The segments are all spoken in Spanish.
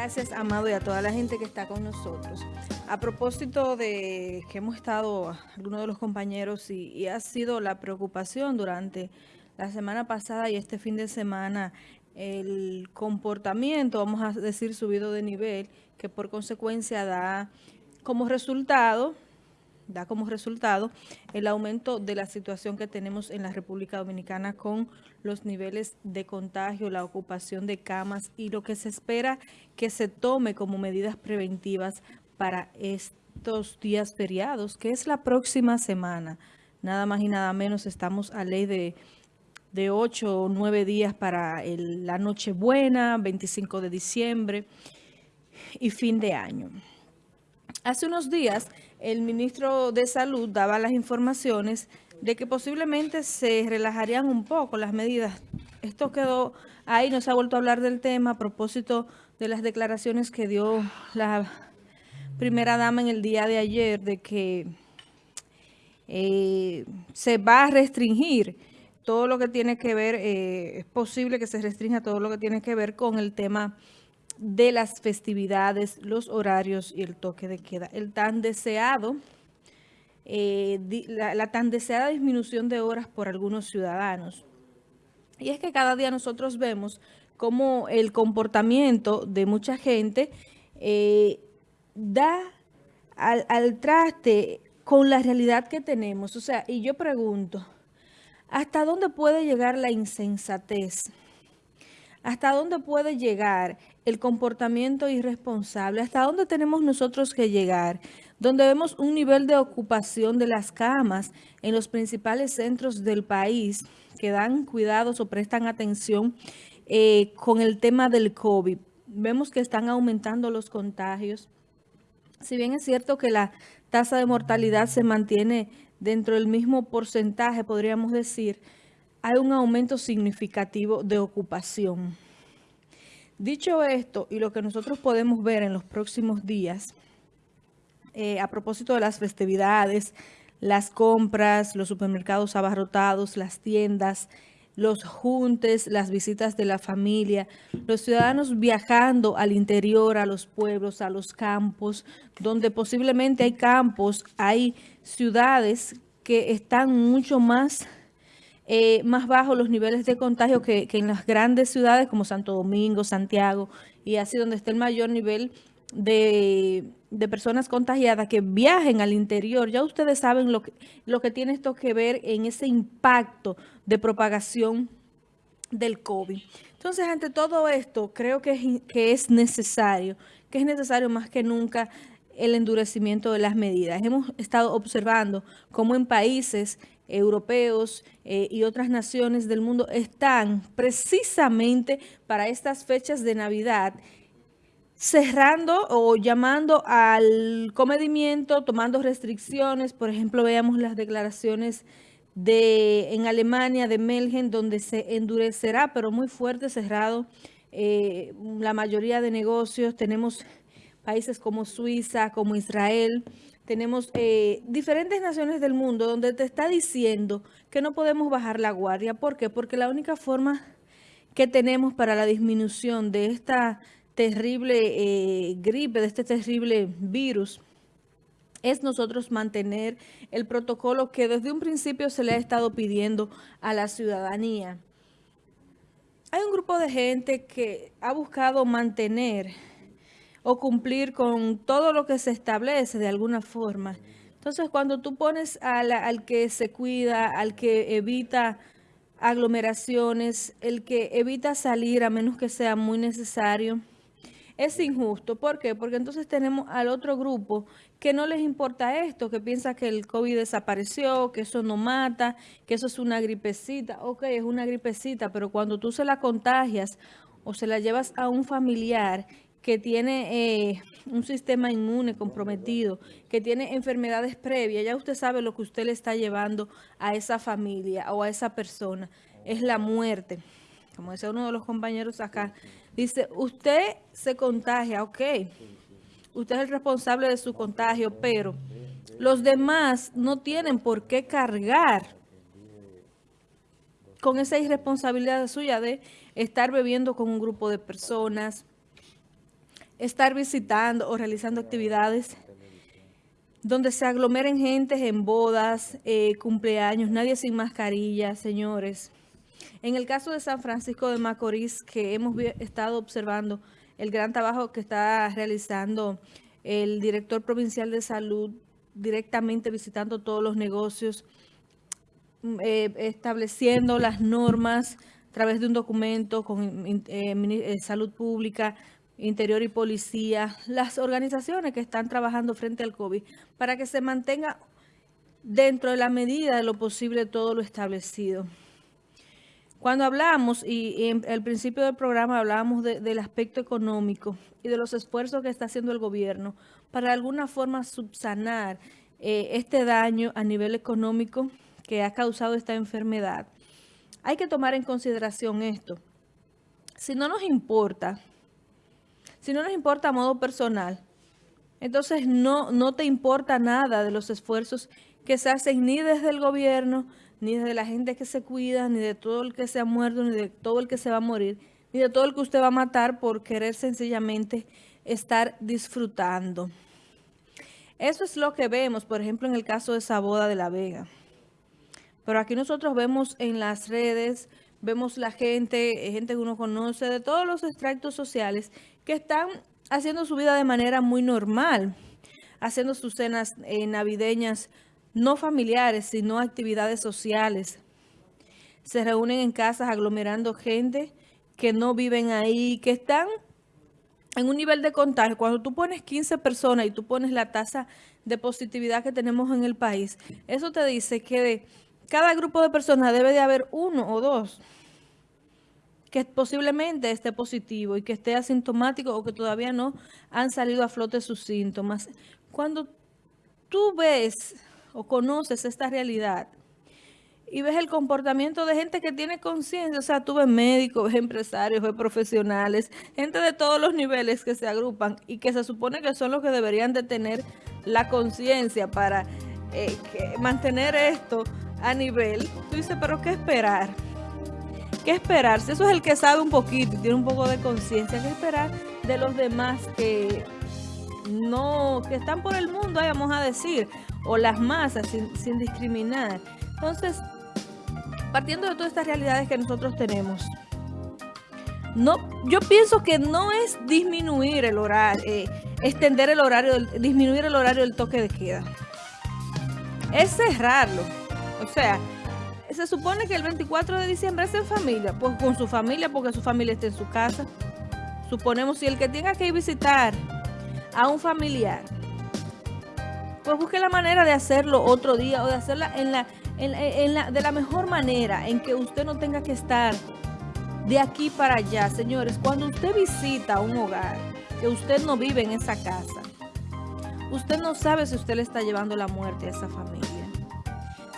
Gracias, Amado, y a toda la gente que está con nosotros. A propósito de que hemos estado, algunos de los compañeros, y, ha sido la preocupación durante la semana pasada y este fin de semana, el comportamiento, vamos a decir, subido de nivel, que por consecuencia da como resultado da como resultado el aumento de la situación que tenemos en la República Dominicana con los niveles de contagio, la ocupación de camas y lo que se espera que se tome como medidas preventivas para estos días feriados, que es la próxima semana. Nada más y nada menos estamos a ley de, de 8 o 9 días para el, la Nochebuena, 25 de diciembre y fin de año. Hace unos días el ministro de Salud daba las informaciones de que posiblemente se relajarían un poco las medidas. Esto quedó ahí, no se ha vuelto a hablar del tema a propósito de las declaraciones que dio la primera dama en el día de ayer de que eh, se va a restringir todo lo que tiene que ver, eh, es posible que se restrinja todo lo que tiene que ver con el tema de las festividades, los horarios y el toque de queda. El tan deseado, eh, la, tan deseada disminución de horas por algunos ciudadanos. Y es que cada día nosotros vemos cómo el comportamiento de mucha gente eh, da al, al traste con la realidad que tenemos. O sea, y yo pregunto, ¿hasta dónde puede llegar la insensatez? ¿Hasta dónde puede llegar el comportamiento irresponsable? ¿Hasta dónde tenemos nosotros que llegar? Donde vemos un nivel de ocupación de las camas en los principales centros del país que dan cuidados o prestan atención eh, con el tema del COVID. Vemos que están aumentando los contagios. Si bien es cierto que la tasa de mortalidad se mantiene dentro del mismo porcentaje, podríamos decir, hay un aumento significativo de ocupación. Dicho esto, y lo que nosotros podemos ver en los próximos días, eh, a propósito de las festividades, las compras, los supermercados abarrotados, las tiendas, los juntes, las visitas de la familia, los ciudadanos viajando al interior, a los pueblos, a los campos, donde posiblemente hay campos, hay ciudades que están mucho más eh, más bajos los niveles de contagio que, en las grandes ciudades como Santo Domingo, Santiago, y así donde está el mayor nivel de, personas contagiadas que viajen al interior. Ya ustedes saben lo que, lo que tiene esto que ver en ese impacto de propagación del COVID. Entonces, ante todo esto, creo que que es necesario, que es necesario más que nunca el endurecimiento de las medidas. Hemos estado observando cómo en países europeos eh, y otras naciones del mundo están precisamente para estas fechas de Navidad cerrando o llamando al comedimiento, tomando restricciones. Por ejemplo, veamos las declaraciones de en Alemania, de Melgen, donde se endurecerá, pero muy fuerte, cerrado eh, la mayoría de negocios. Tenemos países como Suiza, como Israel, tenemos eh, diferentes naciones del mundo donde te está diciendo que no podemos bajar la guardia. ¿Por qué? Porque la única forma que tenemos para la disminución de esta terrible eh, gripe, de este terrible virus, es nosotros mantener el protocolo que desde un principio se le ha estado pidiendo a la ciudadanía. Hay un grupo de gente que ha buscado mantener o cumplir con todo lo que se establece de alguna forma. Entonces, cuando tú pones al que se cuida, al que evita aglomeraciones, el que evita salir a menos que sea muy necesario, es injusto. ¿Por qué? Porque entonces tenemos al otro grupo que no les importa esto, que piensa que el COVID desapareció, que eso no mata, que eso es una gripecita. Ok, es una gripecita, pero cuando tú se la contagias o se la llevas a un familiar que tiene eh, un sistema inmune comprometido, que tiene enfermedades previas, ya usted sabe lo que usted le está llevando a esa familia o a esa persona, es la muerte. Como decía uno de los compañeros acá, dice, usted se contagia, ok, usted es el responsable de su contagio, pero los demás no tienen por qué cargar con esa irresponsabilidad suya de estar bebiendo con un grupo de personas, estar visitando o realizando actividades donde se aglomeren gente en bodas, eh, cumpleaños, nadie sin mascarilla, señores. En el caso de San Francisco de Macorís, que hemos estado observando el gran trabajo que está realizando el director provincial de salud, directamente visitando todos los negocios, mm, eh, estableciendo las normas a través de un documento con eh, salud pública, interior y policía, las organizaciones que están trabajando frente al COVID, para que se mantenga dentro de la medida de lo posible todo lo establecido. Cuando hablamos, y, en el principio del programa hablábamos del aspecto económico y de los esfuerzos que está haciendo el gobierno para de alguna forma subsanar eh, este daño a nivel económico que ha causado esta enfermedad, hay que tomar en consideración esto. Si no nos importa, si no nos importa a modo personal, entonces no, no te importa nada de los esfuerzos que se hacen ni desde el gobierno, ni de la gente que se cuida, ni de todo el que se ha muerto, ni de todo el que se va a morir, ni de todo el que usted va a matar por querer sencillamente estar disfrutando. Eso es lo que vemos, por ejemplo, en el caso de esa boda de La Vega. Pero aquí nosotros vemos en las redes, vemos la gente, eh, gente que uno conoce, de todos los extractos sociales, que están haciendo su vida de manera muy normal, haciendo sus cenas eh, navideñas no familiares, sino actividades sociales. Se reúnen en casas aglomerando gente que no viven ahí, que están en un nivel de contagio. Cuando tú pones 15 personas y tú pones la tasa de positividad que tenemos en el país, eso te dice que de cada grupo de personas debe de haber uno o dos que posiblemente esté positivo y que esté asintomático o que todavía no han salido a flote sus síntomas. Cuando tú ves o conoces esta realidad y ves el comportamiento de gente que tiene conciencia, o sea, tú ves médicos, ves empresarios, ves profesionales, gente de todos los niveles que se agrupan y que se supone que son los que deberían de tener la conciencia para eh, mantener esto a nivel. Tú dices, pero ¿qué esperar? ¿Qué esperar? Si eso es el que sabe un poquito y tiene un poco de conciencia, ¿qué esperar de los demás que no, que están por el mundo, vamos a decir, o las masas sin, discriminar. Entonces, partiendo de todas estas realidades que nosotros tenemos, no, yo pienso que no es disminuir el horario, eh, extender el horario, disminuir el horario del toque de queda. Es cerrarlo. O sea, se supone que el 24 de diciembre es en familia, pues con su familia, porque su familia está en su casa. Suponemos si el que tenga que visitar a un familiar pues busque la manera de hacerlo otro día o de hacerla en la, en, la, de la mejor manera, en que usted no tenga que estar de aquí para allá. Señores, cuando usted visita un hogar, que usted no vive en esa casa, usted no sabe si usted le está llevando la muerte a esa familia.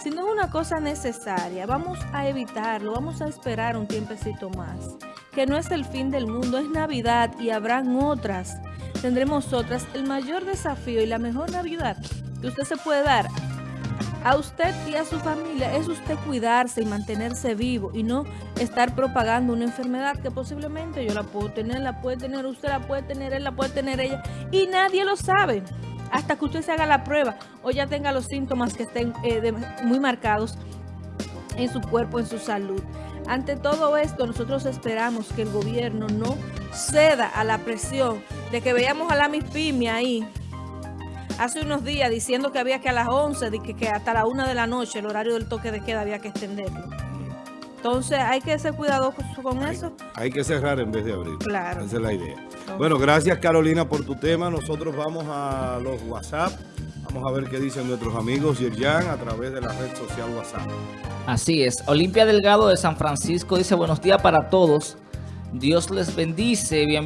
Si no es una cosa necesaria, vamos a evitarlo, vamos a esperar un tiempecito más. Que no es el fin del mundo, es Navidad y habrán otras tendremos otras. El mayor desafío y la mejor Navidad que usted se puede dar a usted y a su familia es usted cuidarse y mantenerse vivo y no estar propagando una enfermedad que posiblemente yo la puedo tener, la puede tener usted, la puede tener él, la puede tener ella y nadie lo sabe hasta que usted se haga la prueba o ya tenga los síntomas que estén eh, muy marcados en su cuerpo, en su salud. Ante todo esto, nosotros esperamos que el gobierno no ceda a la presión de que veíamos a la MIPIMI ahí hace unos días diciendo que había que a las 11, de que, hasta la 1 de la noche el horario del toque de queda había que extenderlo. Entonces hay que ser cuidadoso con eso. Hay que cerrar en vez de abrir. Claro. Esa es la idea. bueno, gracias Carolina por tu tema. Nosotros vamos a los WhatsApp. Vamos a ver qué dicen nuestros amigos Yerjan a través de la red social WhatsApp. Así es. Olimpia Delgado de San Francisco dice buenos días para todos. Dios les bendice. Bien